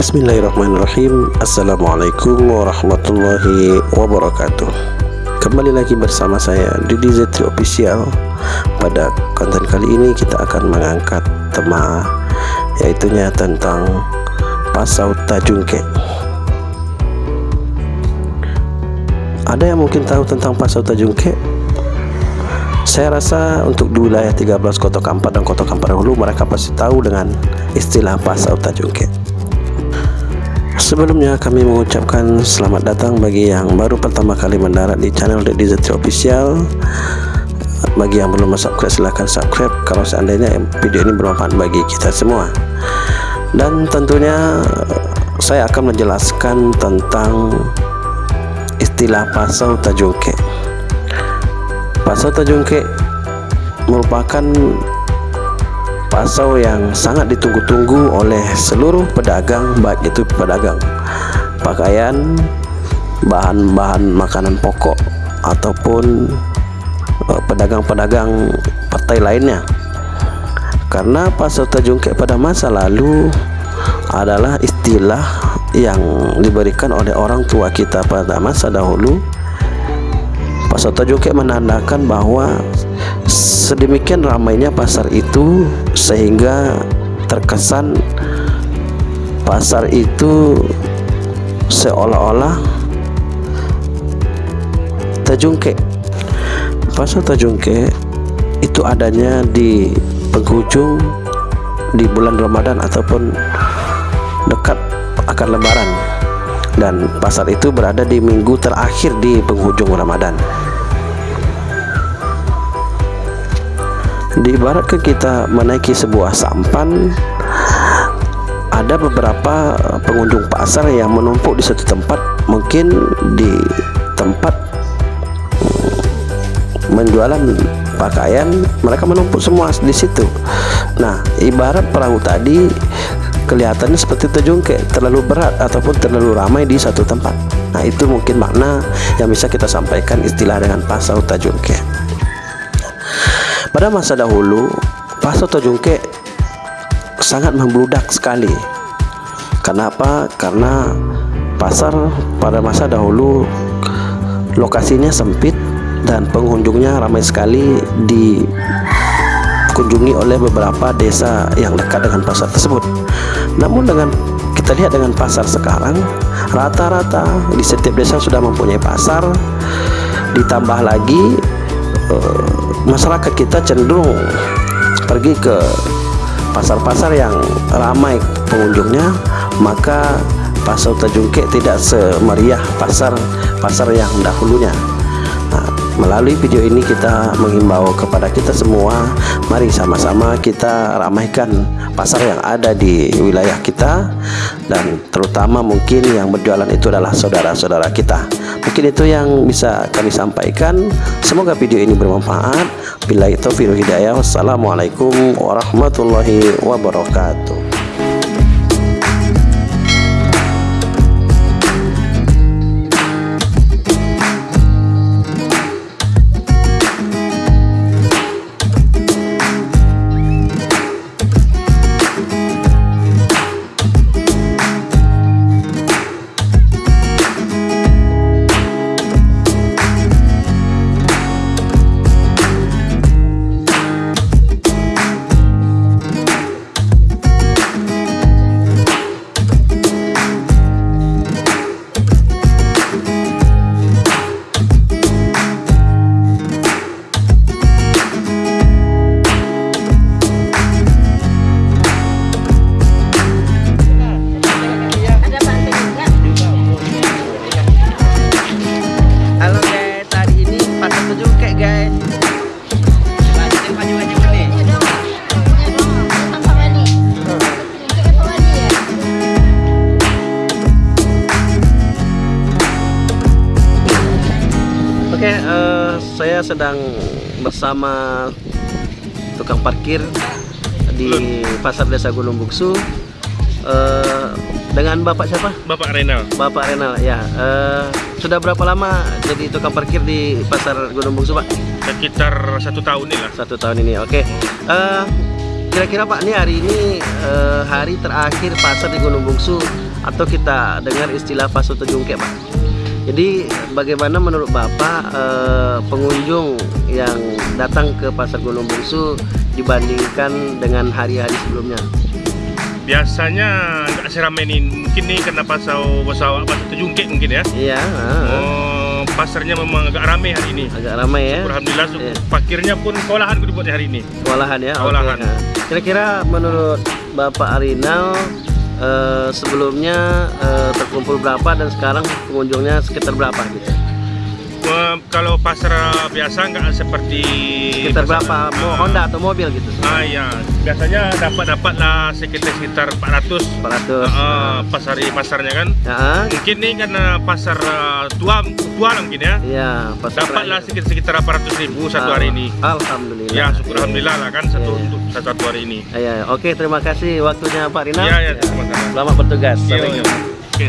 Bismillahirrahmanirrahim. Assalamualaikum warahmatullahi wabarakatuh. Kembali lagi bersama saya Didi Zetri Official. Pada konten kali ini kita akan mengangkat tema Yaitunya tentang Pasau Tajungke. Ada yang mungkin tahu tentang Pasau Tajungke? Saya rasa untuk di wilayah 13 Kota Kampar dan Kota Kampar Hulu mereka pasti tahu dengan istilah Pasau Tajungke Sebelumnya kami mengucapkan selamat datang bagi yang baru pertama kali mendarat di channel Deddy Zetri Official. Bagi yang belum subscribe silahkan subscribe. Kalau seandainya video ini bermanfaat bagi kita semua. Dan tentunya saya akan menjelaskan tentang istilah pasau tajungke. Pasau tajungke merupakan pasau yang sangat ditunggu-tunggu oleh seluruh pedagang baik itu pedagang pakaian bahan-bahan makanan pokok ataupun eh, pedagang-pedagang partai lainnya. Karena pasau tajungkek pada masa lalu adalah istilah yang diberikan oleh orang tua kita pada masa dahulu. Pasau tajungkek menandakan bahwa sedemikian ramainya pasar itu sehingga terkesan pasar itu seolah-olah terjungke pasar terjungke itu adanya di penghujung di bulan Ramadan ataupun dekat akan lebaran dan pasar itu berada di minggu terakhir di penghujung Ramadan diibaratkan kita menaiki sebuah sampan ada beberapa pengunjung pasar yang menumpuk di satu tempat mungkin di tempat mm, menjualan pakaian mereka menumpuk semua di situ. Nah ibarat perahu tadi kelihatannya seperti terjungkit terlalu berat ataupun terlalu ramai di satu tempat. Nah itu mungkin makna yang bisa kita sampaikan istilah dengan pasau tajungke pada masa dahulu, pasar Tojungke sangat membludak sekali. Kenapa? Karena pasar pada masa dahulu lokasinya sempit dan pengunjungnya ramai sekali dikunjungi oleh beberapa desa yang dekat dengan pasar tersebut. Namun dengan kita lihat dengan pasar sekarang, rata-rata di setiap desa sudah mempunyai pasar. Ditambah lagi uh, masyarakat kita cenderung pergi ke pasar-pasar yang ramai pengunjungnya maka pasar Tajungke tidak semeriah pasar-pasar yang dahulunya melalui video ini kita mengimbau kepada kita semua mari sama-sama kita ramaikan pasar yang ada di wilayah kita. Dan terutama mungkin yang berjualan itu adalah saudara-saudara kita. Mungkin itu yang bisa kami sampaikan. Semoga video ini bermanfaat. Bila itu video hidayah. Wassalamualaikum warahmatullahi wabarakatuh sedang bersama tukang parkir di Pasar Desa Gunung Buksu uh, dengan Bapak siapa? Bapak Renal. Bapak Renal, ya. Uh, sudah berapa lama jadi tukang parkir di Pasar Gunung Buksu, Pak? Sekitar satu tahun ini lah. Satu tahun ini, oke. Okay. Uh, Kira-kira Pak, ini hari ini uh, hari terakhir pasar di Gunung Buksu atau kita dengar istilah fase terjungkek Pak. Jadi bagaimana menurut Bapak eh, pengunjung yang datang ke Pasar Gunung Bungsu dibandingkan dengan hari-hari sebelumnya? Biasanya nggak seramai ini. Mungkin nih karena pasar pasar pasar terjungkit mungkin ya. Iya, Oh, pasarnya memang agak ramai hari ini. agak ramai ya. Alhamdulillah Iya. Parkirnya pun kewalahan dibuat hari ini. Kewalahan ya. Kewalahan. Kira-kira menurut Bapak Arinal eh, sebelumnya eh, terkumpul berapa dan sekarang pengunjungnya sekitar berapa gitu? Kalau pasar biasa nggak seperti Sekitar pasar- berapa? Mau Ah, Honda atau mobil gitu? Ah ya, biasanya dapat dapat lah sekitar sekitar 400 400. Ah, pasar pasarnya kan. Ya, Mungkin nih karena pasar ah, tua tua lah mungkin ya. iya. Dapatlah sekitar sekitar 800 ribu satu hari ini. Alhamdulillah. Ya, syukur alhamdulillah lah kan satu Iya. untuk satu, satu hari ini. Iya, iya. oke terima kasih waktunya Pak Rina. Iya, iya, terima kasih. Selamat bertugas. Iya. Oke.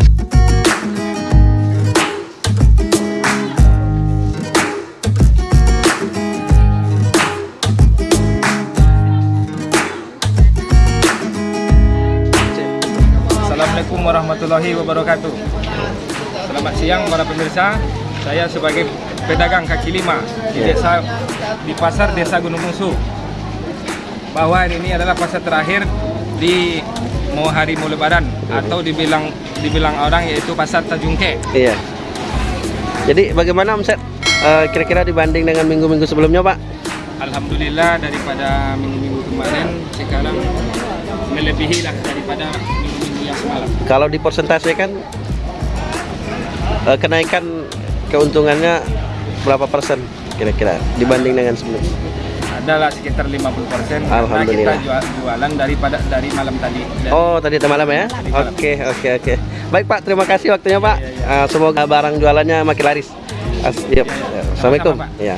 Assalamualaikum warahmatullahi wabarakatuh. Selamat siang para pemirsa. Saya sebagai pedagang kaki lima di Ya. desa di pasar Desa Gunung Musu. Bahwa ini adalah pasar terakhir di mau hari mau lebaran atau dibilang dibilang orang yaitu pasar Tajungke. Iya. Jadi bagaimana omset eh, kira-kira dibanding dengan minggu-minggu sebelumnya, Pak? Alhamdulillah daripada minggu-minggu kemarin sekarang melebihi lah daripada minggu-minggu yang semalam. Kalau di persentase kan eh, kenaikan keuntungannya berapa persen kira-kira dibanding dengan sebelumnya? adalah sekitar 50% nah, Alhamdulillah. kita jual, jualan daripada dari malam tadi. Dari oh, tadi malam ya? Oke, oke, oke. Baik, Pak. Terima kasih waktunya, Pak. Ya, ya, ya. Uh, semoga barang jualannya makin laris. As ya. Assalamualaikum. Ya.